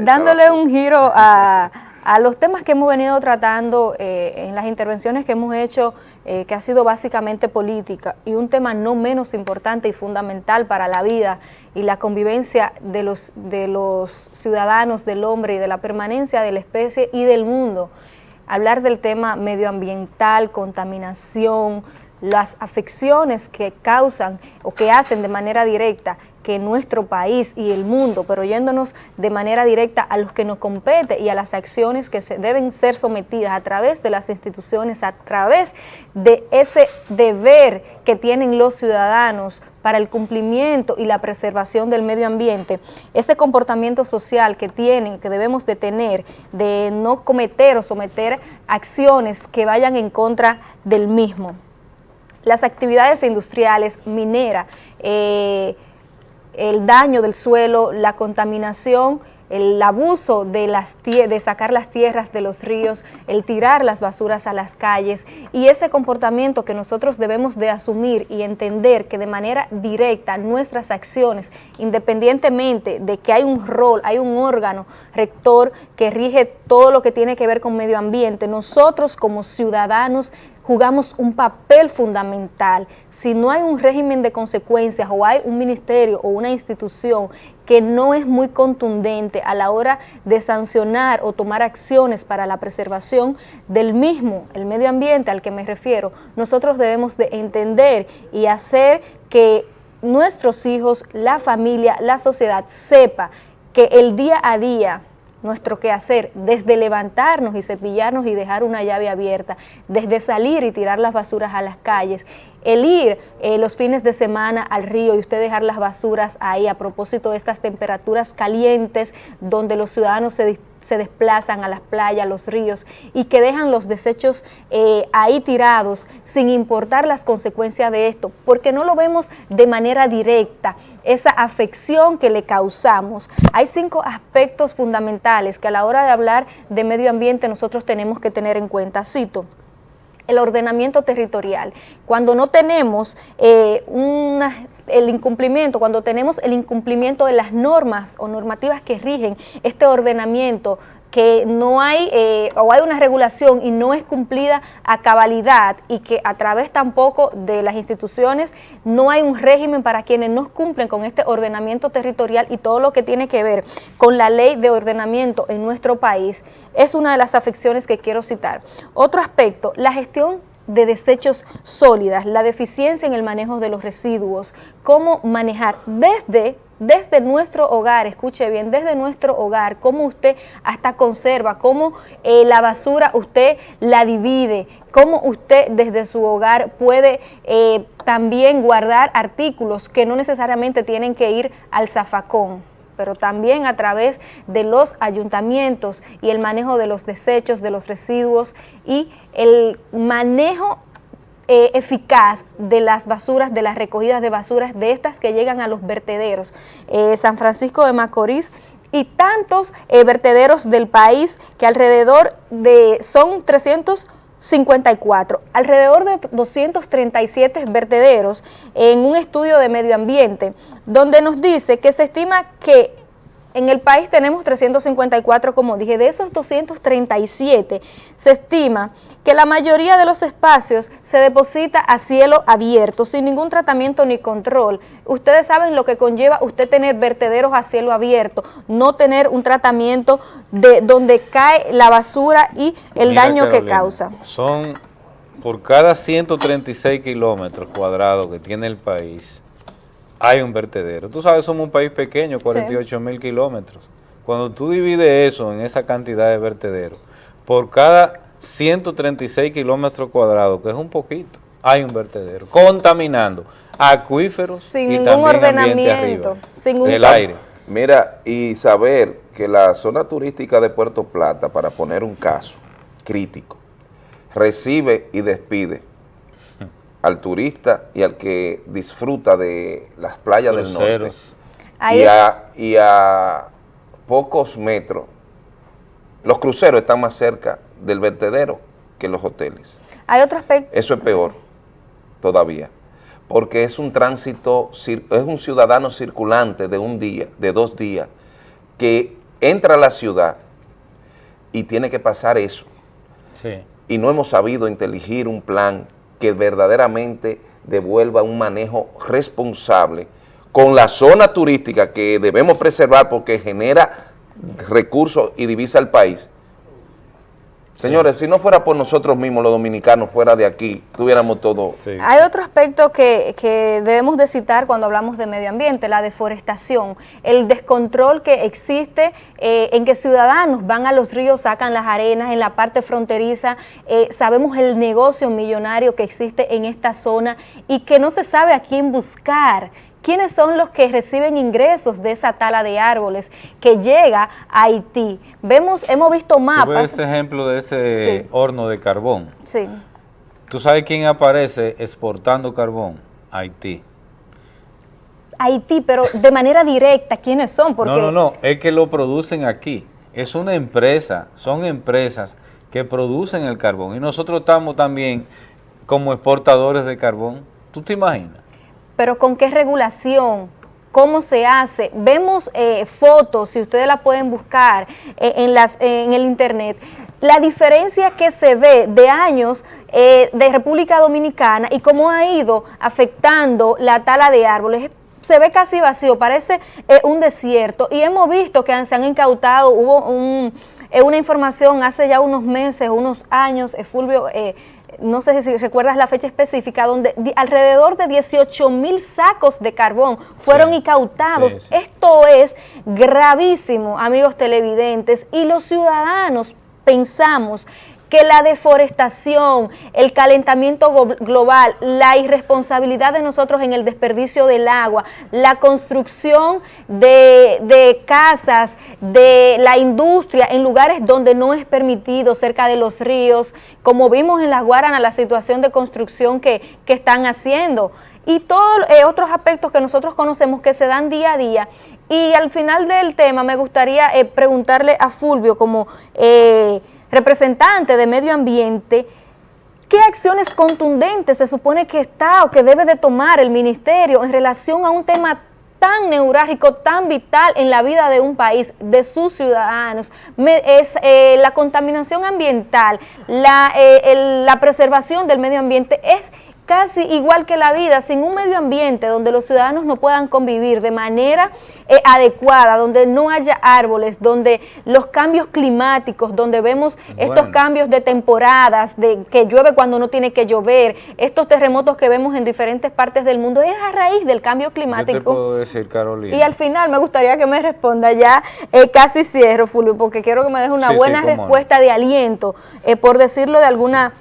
dándole un giro a, los temas que hemos venido tratando eh, en las intervenciones que hemos hecho, eh, que ha sido básicamente política, y un tema no menos importante y fundamental para la vida y la convivencia de los, de los ciudadanos, del hombre y de la permanencia de la especie y del mundo. Hablar del tema medioambiental, contaminación, las afecciones que causan o que hacen de manera directa que nuestro país y el mundo, pero yéndonos de manera directa a los que nos compete y a las acciones que se deben ser sometidas a través de las instituciones, a través de ese deber que tienen los ciudadanos para el cumplimiento y la preservación del medio ambiente, ese comportamiento social que tienen, que debemos de tener, de no cometer o someter acciones que vayan en contra del mismo las actividades industriales, minera, eh, el daño del suelo, la contaminación, el abuso de, las de sacar las tierras de los ríos, el tirar las basuras a las calles y ese comportamiento que nosotros debemos de asumir y entender que de manera directa nuestras acciones, independientemente de que hay un rol, hay un órgano rector que rige todo lo que tiene que ver con medio ambiente, nosotros como ciudadanos jugamos un papel fundamental. Si no hay un régimen de consecuencias o hay un ministerio o una institución que no es muy contundente a la hora de sancionar o tomar acciones para la preservación del mismo, el medio ambiente al que me refiero, nosotros debemos de entender y hacer que nuestros hijos, la familia, la sociedad sepa que el día a día nuestro quehacer, desde levantarnos y cepillarnos y dejar una llave abierta, desde salir y tirar las basuras a las calles, el ir eh, los fines de semana al río y usted dejar las basuras ahí a propósito de estas temperaturas calientes donde los ciudadanos se, desplazan a las playas, a los ríos y que dejan los desechos eh, ahí tirados sin importar las consecuencias de esto, porque no lo vemos de manera directa, esa afección que le causamos. Hay cinco aspectos fundamentales que a la hora de hablar de medio ambiente nosotros tenemos que tener en cuenta. Cito, el ordenamiento territorial. Cuando no tenemos eh, el incumplimiento, cuando tenemos el incumplimiento de las normas o normativas que rigen este ordenamiento que no hay eh, o hay una regulación y no es cumplida a cabalidad y que a través tampoco de las instituciones no hay un régimen para quienes no cumplen con este ordenamiento territorial y todo lo que tiene que ver con la ley de ordenamiento en nuestro país, es una de las afecciones que quiero citar. Otro aspecto, la gestión de desechos sólidas, la deficiencia en el manejo de los residuos, cómo manejar desde desde nuestro hogar, escuche bien, desde nuestro hogar, cómo usted hasta conserva, cómo eh, la basura usted la divide, cómo usted desde su hogar puede eh, también guardar artículos que no necesariamente tienen que ir al zafacón pero también a través de los ayuntamientos y el manejo de los desechos, de los residuos y el manejo eh, eficaz de las basuras, de las recogidas de basuras, de estas que llegan a los vertederos. Eh, San Francisco de Macorís y tantos eh, vertederos del país que alrededor de, son 354, alrededor de 237 vertederos en un estudio de medio ambiente, donde nos dice que se estima que en el país tenemos 354, como dije, de esos 237 se estima que la mayoría de los espacios se deposita a cielo abierto, sin ningún tratamiento ni control. Ustedes saben lo que conlleva usted tener vertederos a cielo abierto, no tener un tratamiento de donde cae la basura y el daño que causa. Son por cada 136 kilómetros cuadrados que tiene el país, hay un vertedero. Tú sabes, somos un país pequeño, 48 mil kilómetros. Cuando tú divides eso en esa cantidad de vertederos, por cada 136 kilómetros cuadrados, que es un poquito, hay un vertedero, contaminando acuíferos sin ningún ordenamiento, sin un aire. Mira, y saber que la zona turística de Puerto Plata, para poner un caso crítico, recibe y despide al turista y al que disfruta de las playas del norte. Y a, y a pocos metros, los cruceros están más cerca del vertedero que los hoteles. Hay otro aspecto. Eso es peor todavía, porque es un tránsito, es un ciudadano circulante de un día, de dos días, que entra a la ciudad y tiene que pasar eso. Y no hemos sabido inteligir un plan que verdaderamente devuelva un manejo responsable con la zona turística que debemos preservar porque genera recursos y divisa al país, Señores, si no fuera por nosotros mismos, los dominicanos, fuera de aquí, tuviéramos todo. Hay otro aspecto que, debemos de citar cuando hablamos de medio ambiente, la deforestación, el descontrol que existe eh, en que ciudadanos van a los ríos, sacan las arenas en la parte fronteriza, eh, sabemos el negocio millonario que existe en esta zona y que no se sabe a quién buscar, ¿Quiénes son los que reciben ingresos de esa tala de árboles que llega a Haití? Vemos, hemos visto mapas. ese ejemplo de ese horno de carbón. Sí. ¿Tú sabes quién aparece exportando carbón? Haití. Haití, pero de manera directa, ¿quiénes son? Porque... No, no, no, es que lo producen aquí. Es una empresa, son empresas que producen el carbón y nosotros estamos también como exportadores de carbón. ¿Tú te imaginas? Pero ¿con qué regulación? ¿Cómo se hace? Vemos eh, fotos, si ustedes la pueden buscar eh, en, las, en el internet, la diferencia que se ve de años eh, de República Dominicana y cómo ha ido afectando la tala de árboles se ve casi vacío, parece un desierto y hemos visto que se han incautado, hubo un, una información hace ya unos meses, unos años, Fulvio no sé si recuerdas la fecha específica, donde alrededor de 18 mil sacos de carbón fueron incautados. Esto es gravísimo, amigos televidentes, y los ciudadanos pensamos que la deforestación, el calentamiento global, la irresponsabilidad de nosotros en el desperdicio del agua, la construcción de, casas, de la industria en lugares donde no es permitido, cerca de los ríos, como vimos en las Guaranas, la situación de construcción que, están haciendo y todos eh, otros aspectos que nosotros conocemos que se dan día a día. Y al final del tema me gustaría eh, preguntarle a Fulvio como... Eh, representante de medio ambiente, ¿qué acciones contundentes se supone que está o que debe de tomar el ministerio en relación a un tema tan neurálgico, tan vital en la vida de un país, de sus ciudadanos, es eh, la contaminación ambiental, la, eh, la preservación del medio ambiente es casi igual que la vida, sin un medio ambiente donde los ciudadanos no puedan convivir de manera eh, adecuada, donde no haya árboles, donde los cambios climáticos, donde vemos estos cambios de temporadas, de que llueve cuando no tiene que llover, estos terremotos que vemos en diferentes partes del mundo, es a raíz del cambio climático. puedo decir, Carolina. Y al final me gustaría que me responda ya, eh, casi cierro, Fulvio, porque quiero que me deje una buena respuesta de aliento, eh, por decirlo de alguna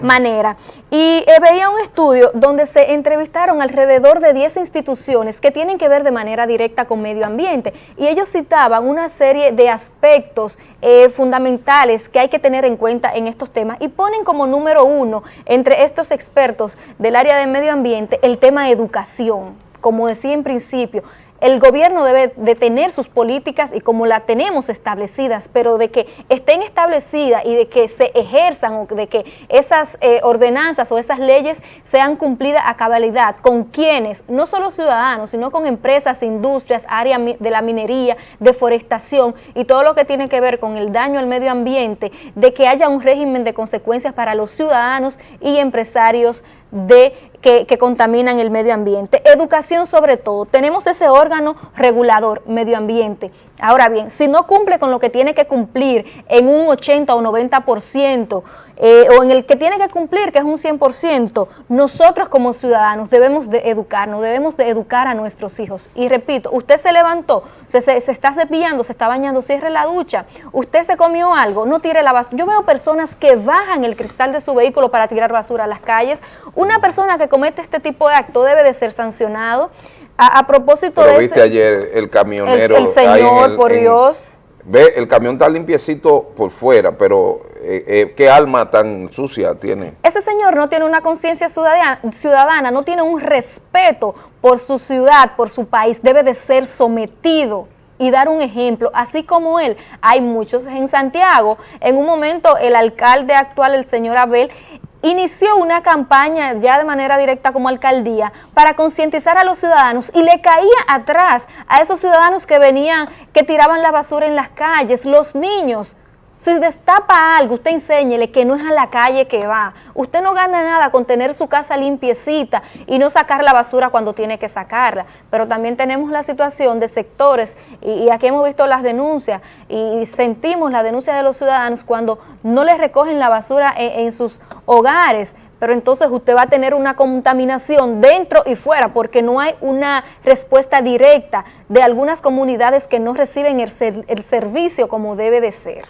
manera. Y eh, veía un estudio donde se entrevistaron alrededor de 10 instituciones que tienen que ver de manera directa con medio ambiente y ellos citaban una serie de aspectos eh, fundamentales que hay que tener en cuenta en estos temas y ponen como número uno entre estos expertos del área de medio ambiente el tema educación. Como decía en principio, el gobierno debe de tener sus políticas y como la tenemos establecidas, pero de que estén establecidas y de que se ejerzan o de que esas eh, ordenanzas o esas leyes sean cumplidas a cabalidad con quienes, no solo ciudadanos, sino con empresas, industrias, área de la minería, deforestación y todo lo que tiene que ver con el daño al medio ambiente, de que haya un régimen de consecuencias para los ciudadanos y empresarios de que, contaminan el medio ambiente. Educación sobre todo. Tenemos ese órgano regulador, medio ambiente. Ahora bien, si no cumple con lo que tiene que cumplir en un 80 o 90%, eh, o en el que tiene que cumplir, que es un 100%, nosotros como ciudadanos debemos de educarnos, debemos de educar a nuestros hijos. Y repito, usted se levantó, se, está cepillando, se está bañando, cierre la ducha, usted se comió algo, no tire la basura. Yo veo personas que bajan el cristal de su vehículo para tirar basura a las calles. Una persona que comete este tipo de acto debe de ser sancionado. A, propósito Pero de viste ayer el camionero. El, señor, por Dios. Ve, el camión está limpiecito por fuera, pero eh, eh, ¿qué alma tan sucia tiene? Ese señor no tiene una conciencia ciudadana, no tiene un respeto por su ciudad, por su país, debe de ser sometido y dar un ejemplo, así como él. Hay muchos en Santiago, en un momento el alcalde actual, el señor Abel, inició una campaña ya de manera directa como alcaldía para concientizar a los ciudadanos y le caía atrás a esos ciudadanos que venían, que tiraban la basura en las calles, los niños, si destapa algo, usted enséñele que no es a la calle que va. Usted no gana nada con tener su casa limpiecita y no sacar la basura cuando tiene que sacarla. Pero también tenemos la situación de sectores, y, aquí hemos visto las denuncias, y sentimos la denuncia de los ciudadanos cuando no les recogen la basura en sus hogares, pero entonces usted va a tener una contaminación dentro y fuera porque no hay una respuesta directa de algunas comunidades que no reciben el, el servicio como debe de ser.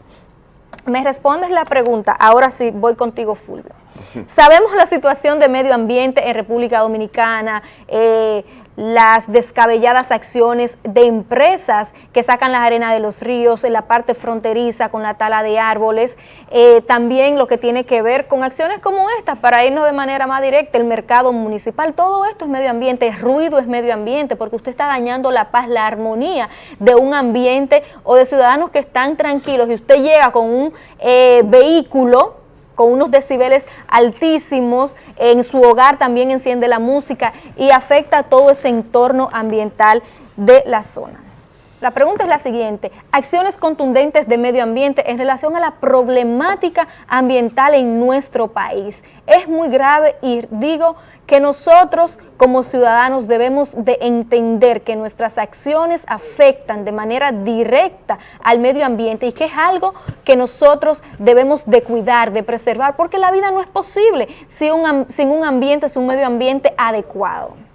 Me respondes la pregunta, ahora sí voy contigo Fulvio. Sabemos la situación de medio ambiente en República Dominicana, eh, las descabelladas acciones de empresas que sacan la arena de los ríos en la parte fronteriza con la tala de árboles, eh, también lo que tiene que ver con acciones como estas para irnos de manera más directa, el mercado municipal, todo esto es medio ambiente, ruido es medio ambiente porque usted está dañando la paz, la armonía de un ambiente o de ciudadanos que están tranquilos y usted llega con un eh, vehículo con unos decibeles altísimos, en su hogar también enciende la música y afecta todo ese entorno ambiental de la zona. La pregunta es la siguiente, acciones contundentes de medio ambiente en relación a la problemática ambiental en nuestro país. Es muy grave y digo que nosotros como ciudadanos debemos de entender que nuestras acciones afectan de manera directa al medio ambiente y que es algo que nosotros debemos de cuidar, de preservar, porque la vida no es posible sin un, sin un ambiente, sin un medio ambiente adecuado.